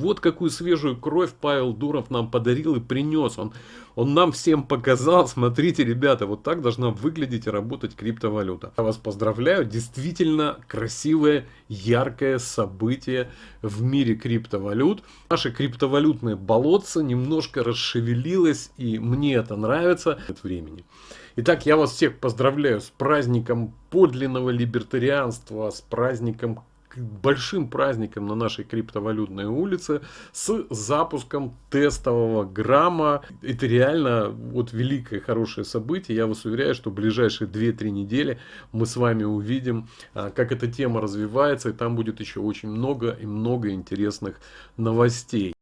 вот какую свежую кровь Павел Дуров нам подарил и принес. Он, он нам всем показал, смотрите, ребята, вот так должна выглядеть и работать криптовалюта. Я вас поздравляю, действительно красивое, яркое событие в мире криптовалют. Наше криптовалютное болотце немножко расшевелилось, и мне это нравится. От времени. Итак, я вас всех поздравляю с праздником подлинного либертарианства, с праздником большим праздником на нашей криптовалютной улице с запуском тестового грамма. Это реально вот великое хорошее событие. Я вас уверяю, что в ближайшие 2-3 недели мы с вами увидим, а, как эта тема развивается. И там будет еще очень много и много интересных новостей.